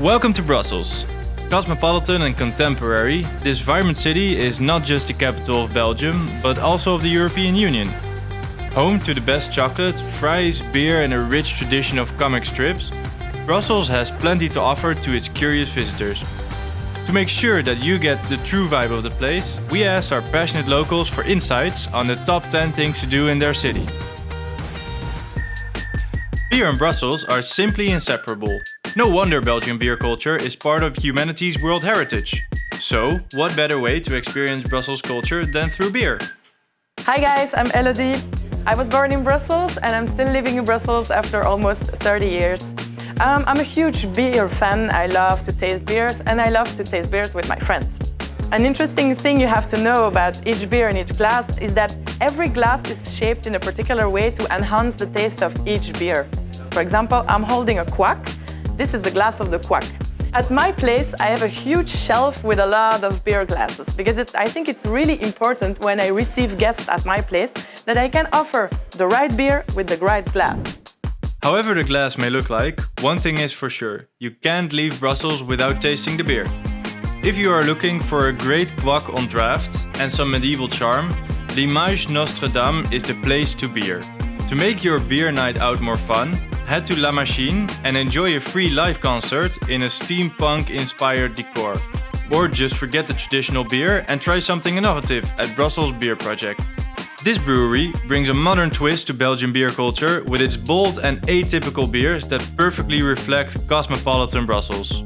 Welcome to Brussels. Cosmopolitan and contemporary, this vibrant city is not just the capital of Belgium, but also of the European Union. Home to the best chocolate, fries, beer and a rich tradition of comic strips, Brussels has plenty to offer to its curious visitors. To make sure that you get the true vibe of the place, we asked our passionate locals for insights on the top 10 things to do in their city. Beer and Brussels are simply inseparable. No wonder Belgian beer culture is part of humanity's world heritage. So, what better way to experience Brussels culture than through beer? Hi guys, I'm Elodie. I was born in Brussels and I'm still living in Brussels after almost 30 years. Um, I'm a huge beer fan. I love to taste beers and I love to taste beers with my friends. An interesting thing you have to know about each beer in each glass is that every glass is shaped in a particular way to enhance the taste of each beer. For example, I'm holding a Kwak this is the glass of the Kwak. At my place, I have a huge shelf with a lot of beer glasses because I think it's really important when I receive guests at my place that I can offer the right beer with the right glass. However the glass may look like, one thing is for sure, you can't leave Brussels without tasting the beer. If you are looking for a great Kwak on draft and some medieval charm, Limage Notre Dame is the place to beer. To make your beer night out more fun, head to La Machine and enjoy a free live concert in a steampunk-inspired decor. Or just forget the traditional beer and try something innovative at Brussels Beer Project. This brewery brings a modern twist to Belgian beer culture with its bold and atypical beers that perfectly reflect cosmopolitan Brussels.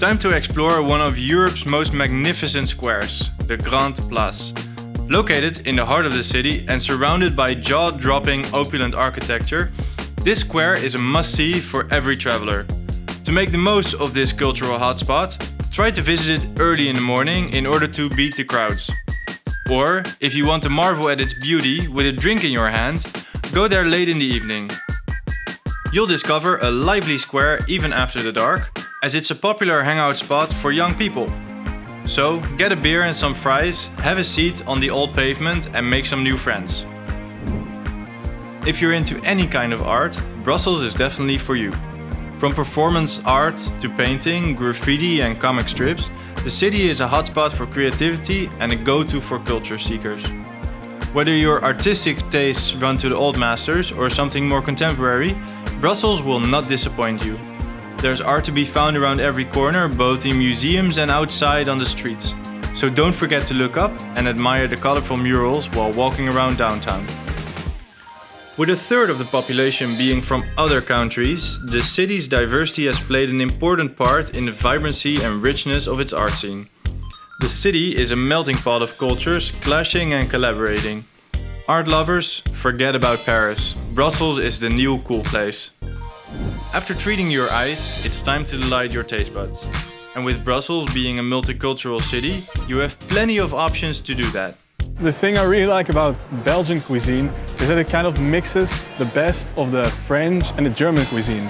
Time to explore one of Europe's most magnificent squares, the Grand Place. Located in the heart of the city and surrounded by jaw-dropping opulent architecture, this square is a must-see for every traveler. To make the most of this cultural hotspot, try to visit it early in the morning in order to beat the crowds. Or, if you want to marvel at its beauty with a drink in your hand, go there late in the evening. You'll discover a lively square even after the dark, as it's a popular hangout spot for young people. So get a beer and some fries, have a seat on the old pavement and make some new friends. If you're into any kind of art, Brussels is definitely for you. From performance art to painting, graffiti and comic strips, the city is a hotspot for creativity and a go-to for culture seekers. Whether your artistic tastes run to the old masters or something more contemporary, Brussels will not disappoint you. There's art to be found around every corner, both in museums and outside on the streets. So don't forget to look up and admire the colorful murals while walking around downtown. With a third of the population being from other countries, the city's diversity has played an important part in the vibrancy and richness of its art scene. The city is a melting pot of cultures clashing and collaborating. Art lovers, forget about Paris. Brussels is the new cool place. After treating your eyes, it's time to delight your taste buds. And with Brussels being a multicultural city, you have plenty of options to do that. The thing I really like about Belgian cuisine is that it kind of mixes the best of the French and the German cuisine.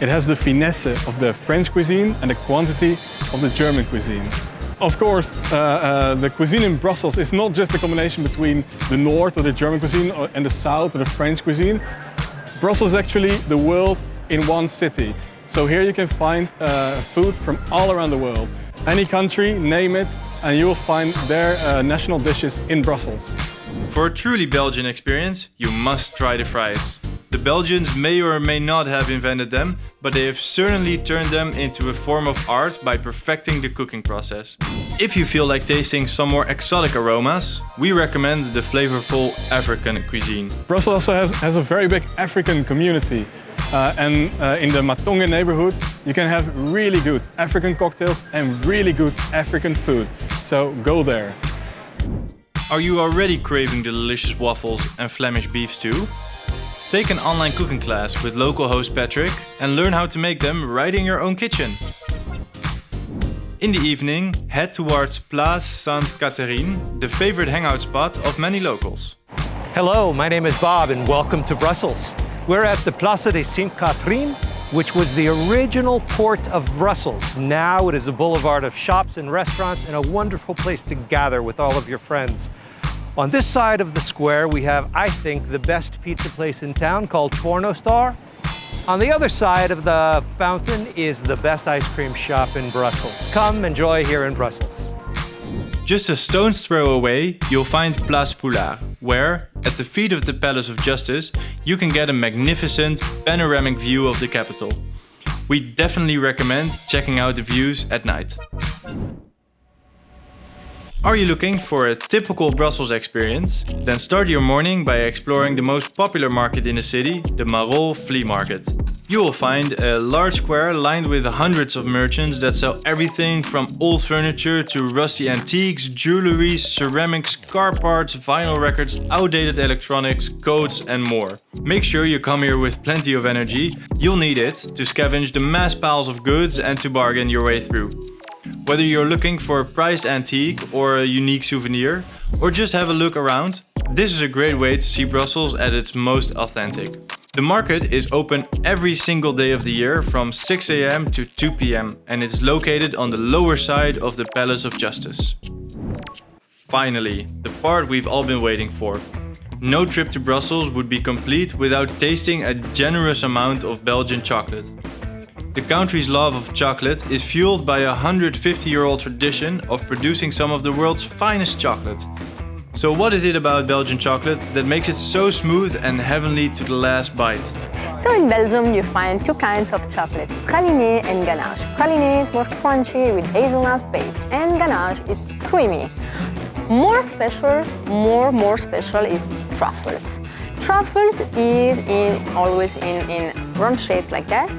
It has the finesse of the French cuisine and the quantity of the German cuisine. Of course, uh, uh, the cuisine in Brussels is not just a combination between the north of the German cuisine and the south of the French cuisine. Brussels is actually the world in one city. So here you can find uh, food from all around the world. Any country, name it, and you will find their uh, national dishes in Brussels. For a truly Belgian experience, you must try the fries. The Belgians may or may not have invented them, but they have certainly turned them into a form of art by perfecting the cooking process. If you feel like tasting some more exotic aromas, we recommend the flavorful African cuisine. Brussels also has, has a very big African community. Uh, and uh, in the Matonge neighborhood, you can have really good African cocktails and really good African food. So go there. Are you already craving the delicious waffles and Flemish beef stew? Take an online cooking class with local host Patrick and learn how to make them right in your own kitchen. In the evening, head towards Place Sainte-Catherine, the favorite hangout spot of many locals. Hello, my name is Bob and welcome to Brussels. We're at the Place de Sainte-Catherine, which was the original port of Brussels. Now it is a boulevard of shops and restaurants and a wonderful place to gather with all of your friends. On this side of the square, we have, I think, the best pizza place in town called Porno Star. On the other side of the fountain is the best ice cream shop in Brussels. Come enjoy here in Brussels. Just a stone's throw away, you'll find Place Poelaert, where, at the feet of the Palace of Justice, you can get a magnificent panoramic view of the capital. We definitely recommend checking out the views at night. Are you looking for a typical Brussels experience? Then start your morning by exploring the most popular market in the city, the Marolles Flea Market. You will find a large square lined with hundreds of merchants that sell everything from old furniture to rusty antiques, jewelry, ceramics, car parts, vinyl records, outdated electronics, coats and more. Make sure you come here with plenty of energy, you'll need it to scavenge the mass piles of goods and to bargain your way through. Whether you're looking for a prized antique or a unique souvenir, or just have a look around, this is a great way to see Brussels at its most authentic. The market is open every single day of the year from 6 am to 2 pm and it's located on the lower side of the Palace of Justice. Finally, the part we've all been waiting for. No trip to Brussels would be complete without tasting a generous amount of Belgian chocolate. The country's love of chocolate is fueled by a 150-year-old tradition of producing some of the world's finest chocolate. So what is it about Belgian chocolate that makes it so smooth and heavenly to the last bite? So in Belgium you find two kinds of chocolate, praliné and ganache. Praliné is more crunchy with hazelnut base and ganache is creamy. More special, more more special is truffles. Truffles is in always in, in round shapes like that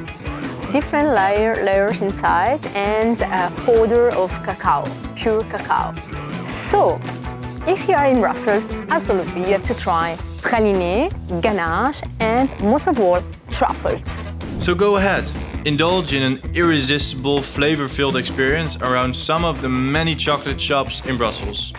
different layer, layers inside and a powder of cacao, pure cacao. So, if you are in Brussels, absolutely you have to try praliné, ganache and most of all, truffles. So go ahead, indulge in an irresistible flavor-filled experience around some of the many chocolate shops in Brussels.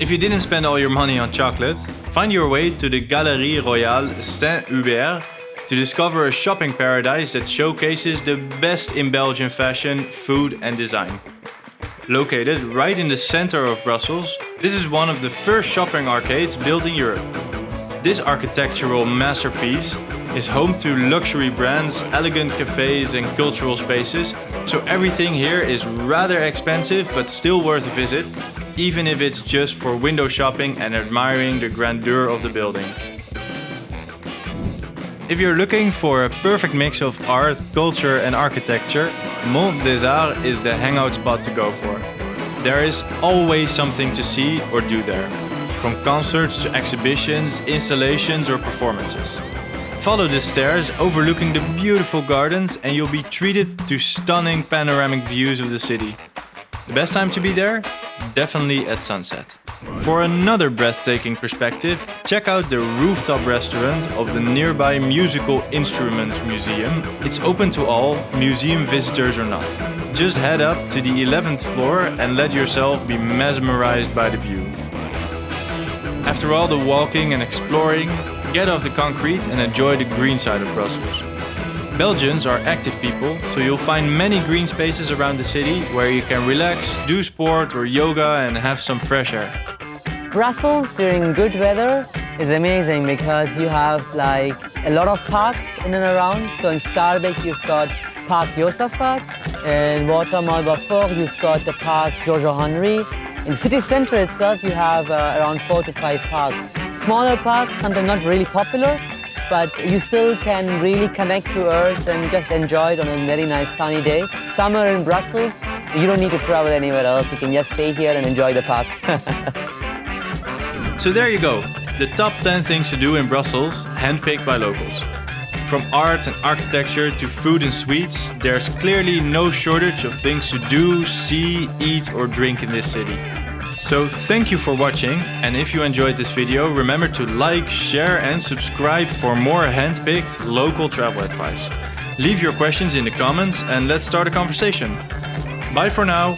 If you didn't spend all your money on chocolate, find your way to the Galerie Royale Saint-Hubert to discover a shopping paradise that showcases the best in Belgian fashion, food and design. Located right in the center of Brussels, this is one of the first shopping arcades built in Europe. This architectural masterpiece is home to luxury brands, elegant cafes and cultural spaces, so everything here is rather expensive but still worth a visit, even if it's just for window shopping and admiring the grandeur of the building. If you're looking for a perfect mix of art, culture and architecture, Mont des Arts is the hangout spot to go for. There is always something to see or do there, from concerts to exhibitions, installations or performances. Follow the stairs overlooking the beautiful gardens and you'll be treated to stunning panoramic views of the city. The best time to be there? Definitely at sunset. For another breathtaking perspective, check out the rooftop restaurant of the nearby Musical Instruments Museum. It's open to all, museum visitors or not. Just head up to the 11th floor and let yourself be mesmerized by the view. After all the walking and exploring, get off the concrete and enjoy the green side of Brussels. Belgians are active people, so you'll find many green spaces around the city where you can relax, do sport or yoga and have some fresh air. Brussels during good weather is amazing because you have like a lot of parks in and around. So in Schaerbeek you've got Park Josaphat, in Watermael-Boitsfort you've got the Park Giorgio Henry. In city center itself you have uh, around four to five parks. Smaller parks, sometimes not really popular, but you still can really connect to Earth and just enjoy it on a very nice sunny day. Summer in Brussels, you don't need to travel anywhere else. You can just stay here and enjoy the park. So there you go, the top 10 things to do in Brussels, handpicked by locals. From art and architecture to food and sweets, there's clearly no shortage of things to do, see, eat or drink in this city. So thank you for watching and if you enjoyed this video remember to like, share and subscribe for more handpicked local travel advice. Leave your questions in the comments and let's start a conversation. Bye for now!